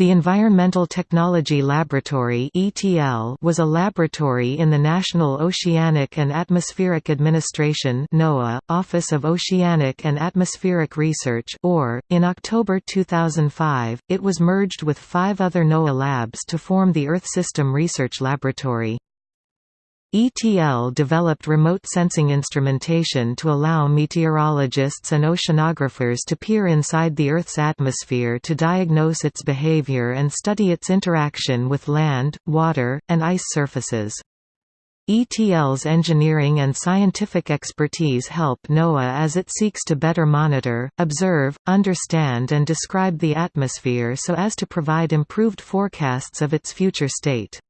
The Environmental Technology Laboratory was a laboratory in the National Oceanic and Atmospheric Administration NOAA, Office of Oceanic and Atmospheric Research OAR, in October 2005, it was merged with five other NOAA labs to form the Earth System Research Laboratory. ETL developed remote sensing instrumentation to allow meteorologists and oceanographers to peer inside the Earth's atmosphere to diagnose its behavior and study its interaction with land, water, and ice surfaces. ETL's engineering and scientific expertise help NOAA as it seeks to better monitor, observe, understand and describe the atmosphere so as to provide improved forecasts of its future state.